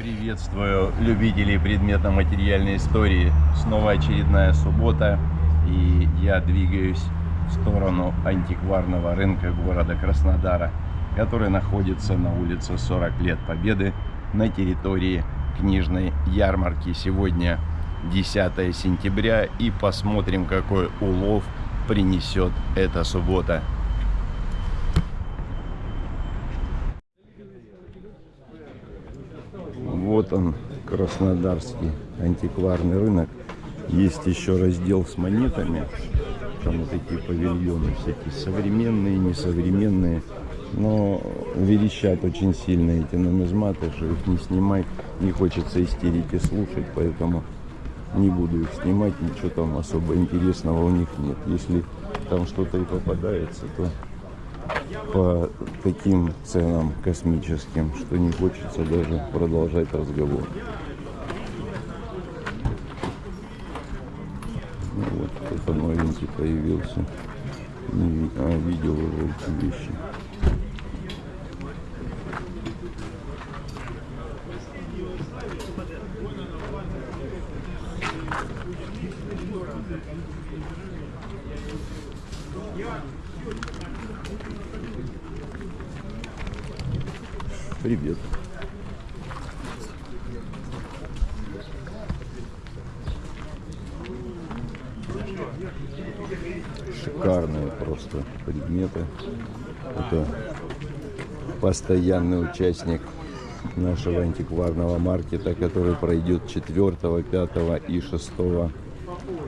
Приветствую любителей предметно-материальной истории. Снова очередная суббота, и я двигаюсь в сторону антикварного рынка города Краснодара, который находится на улице 40 лет Победы на территории книжной ярмарки. Сегодня 10 сентября, и посмотрим, какой улов принесет эта суббота. Он, Краснодарский антикварный рынок. Есть еще раздел с монетами. Там вот такие павильоны всякие современные, несовременные. Но верещат очень сильно эти нумизматы, что их не снимать. Не хочется истерики слушать, поэтому не буду их снимать. Ничего там особо интересного у них нет. Если там что-то и попадается, то по таким ценам космическим, что не хочется даже продолжать разговор. Ну вот, кто-то новенький появился. Не, а, видел уже эти вещи. Привет. Шикарные просто предметы. Это постоянный участник нашего антикварного маркета, который пройдет 4, 5 и 6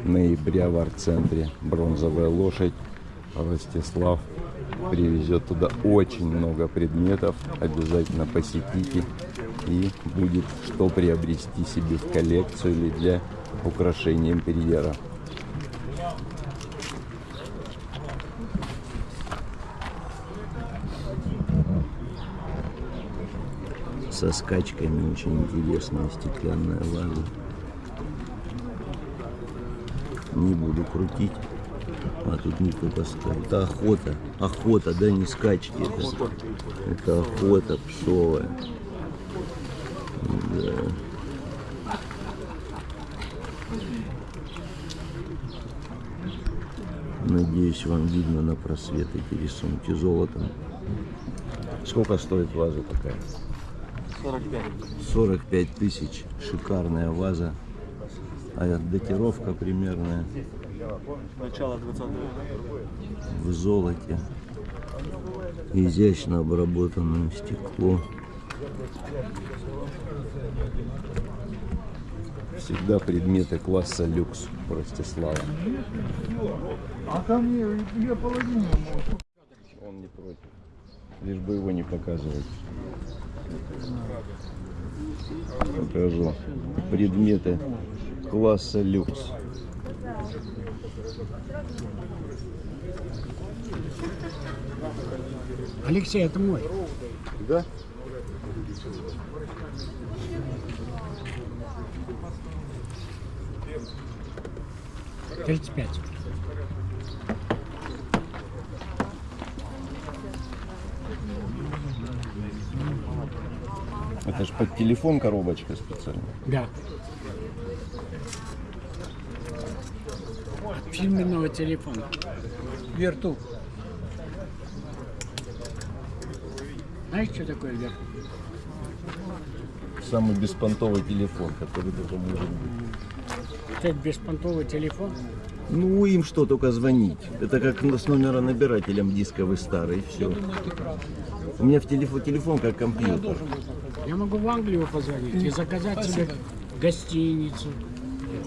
ноября в арт-центре. Бронзовая лошадь. Ростислав привезет туда очень много предметов. Обязательно посетите. И будет что приобрести себе в коллекцию или для украшения интерьера. Со скачками очень интересная стеклянная ваза. Не буду крутить. А тут никто поставил. Это охота. Охота, да, не скачки. Это, это охота псовая. Да. Надеюсь, вам видно на просвет эти рисунки золотом. Сколько стоит ваза такая? 45. 45 тысяч. Шикарная ваза. А датировка примерная Начало 20 века. в золоте. Изящно обработанное стекло. Всегда предметы класса люкс Ростислава. А ко мне я половину Он не против. Лишь бы его не показывать. Покажу. Предметы класса люкс. Алексей, это мой. Да? Тридцать пять. Это ж под телефон коробочка специально. Да. Фирменного телефона. Верту. Знаешь, что такое верту? Самый беспонтовый телефон, который только может быть. Это беспонтовый телефон. Ну, им что, только звонить. Это как с номера набирателем дисковый старый, все. У меня в телефон, телефон как компьютер. Я могу в Англию позвонить и заказать себе гостиницу,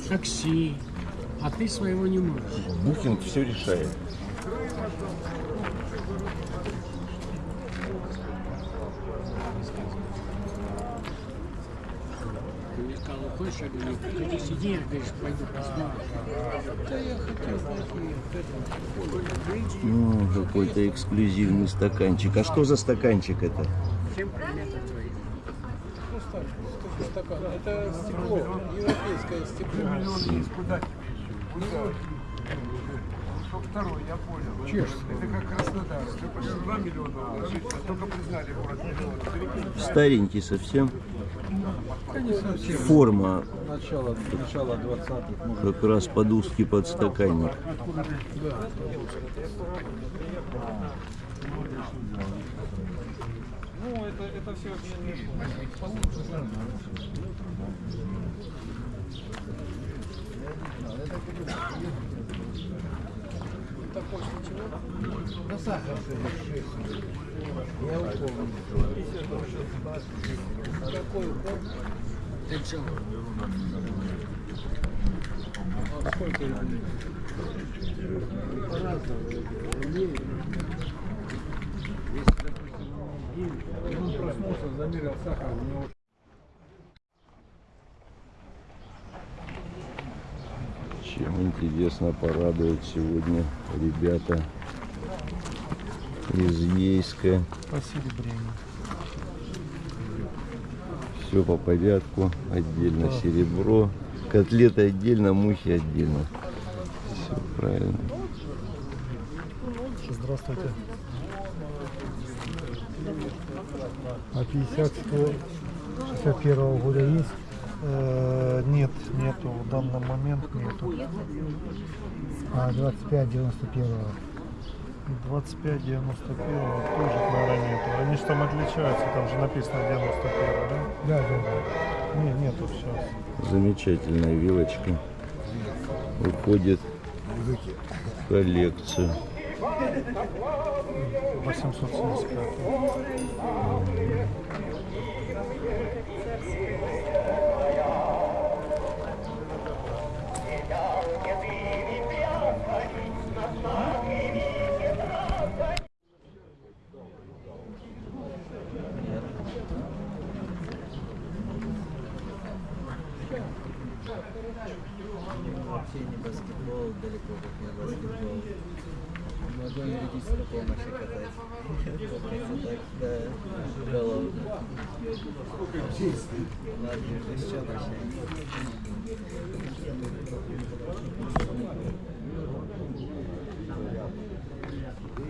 такси. А ты своего не можешь. Букинг все решает. Ты мне сказал, хочешь, я говорю, ты сиди, я говоришь, пойду посмотрим. Да я хотел пойти. Ну, какой-то эксклюзивный стаканчик. А что за стаканчик это? Чем предметы твои? Стакан. Это стекло, европейское стекло. Второй, я понял. Чешский. Это как Краснодар. 2 миллиона только признали город миллион. Старенький совсем. форма Начало, начало 20-х, может, как раз под узкий подстаканник. Ну, это, это все вообще не Ты чё? Он проснулся, замерил сахар, у него Чем интересно порадуют сегодня ребята из Ейска. Все по порядку. Отдельно серебро. Котлеты отдельно, мухи отдельно. Все правильно. Здравствуйте. А 50 100 61 года есть? Нет, нету. В данный момент нету. А 25 91 25 91 тоже, наверное, нету. Они же там отличаются, там же написано 91, да? Да, да, да. Не, нету сейчас. Замечательная вилочка. Уходит в коллекцию. 875. Вообще не баскетбол, далеко как не баскетбол. Могу на медицинскую помощь оказать. Да, головно. Ладно, еще.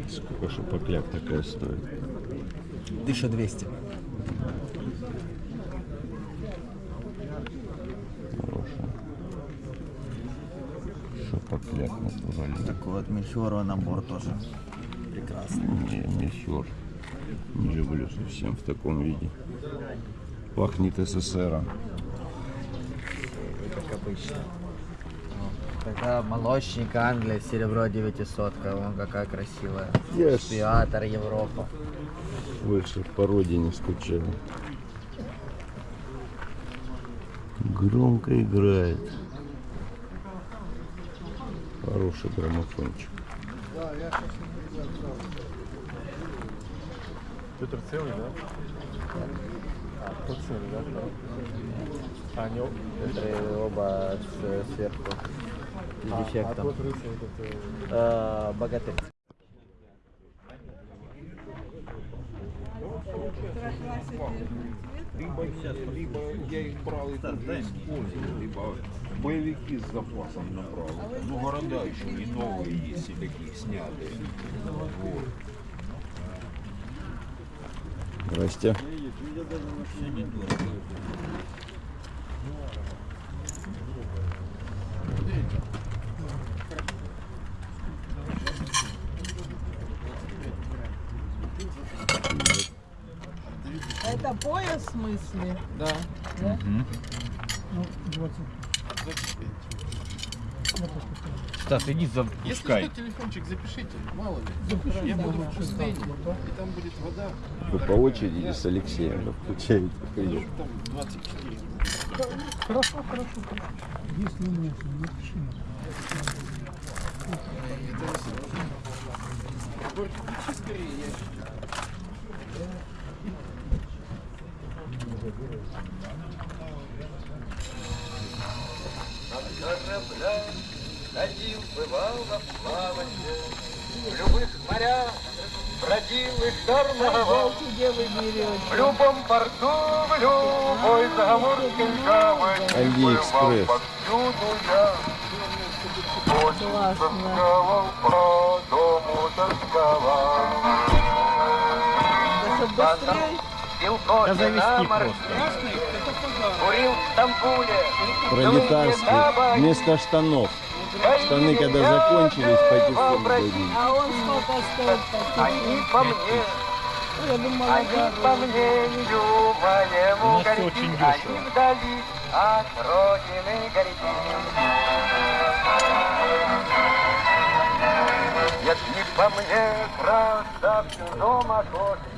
Сколько шапокляк такая стоит? Дыша двести. кисляк натуральный. Так вот, мельхиора набор тоже прекрасный. Не, мельхиор не люблю совсем в таком виде. Пахнет СССР. Как обычно. Тогда молочник Англия, серебро 900, вон какая красивая. Yes. Шпиатор Европа. Выше по родине скучали. Громко играет. Хороший граммофончик. Петр целый, да? А, тот целый, да? А, не об- Это оба с- сверху. А, а тот рыцарь, этот, э, Э, Богатырь. Либо, либо я их брал и тут использовал, либо боевики с запасом набрал. Ну, города еще не новые есть, и такие снятые. Вот. Здрасте. Это пояс в смысле? Стас, иди запускай. телефончик запишите, мало ли. Я буду в бассейне, и там будет вода, Вы по очереди с Алексеем включаете прием. там 24. Хорошо, хорошо. Если нет, напиши. Только включи скорее, я Ходил, бывал на плаванье, в любых морях бродил и шторновал. В любом порту, в любой заморской гавани бывал повсюду я. Очень тосковал, по дому тосковал. Да чтоб быстрее. Курил в Стамбуле, Пролетарский. Вместо штанов. Штаны, когда закончились, патефон дарили. А он сколько стоит Они по мне, они по мнению моему горячи, они вдали от родины горячи. Если по мне, красавцу дома охоты,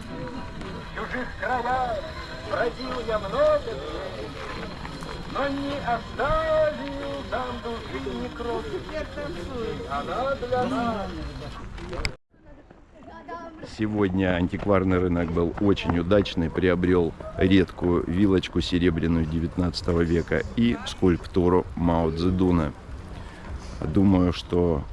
в чужих краях бродил я много дней, но не оставил там души ни крови. Она для нас Сегодня антикварный рынок был очень удачный, приобрел редкую вилочку серебряную 19 века и скульптуру Мао Цзэдуна. Думаю, что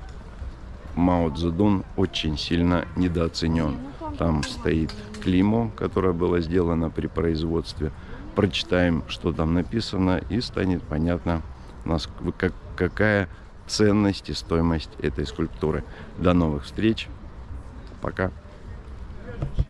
Мао Цзэдун очень сильно недооценен. Там стоит клеймо, которое было сделано при производстве. Прочитаем, что там написано, и станет понятно, как- какая ценность и стоимость этой скульптуры. До новых встреч. Пока.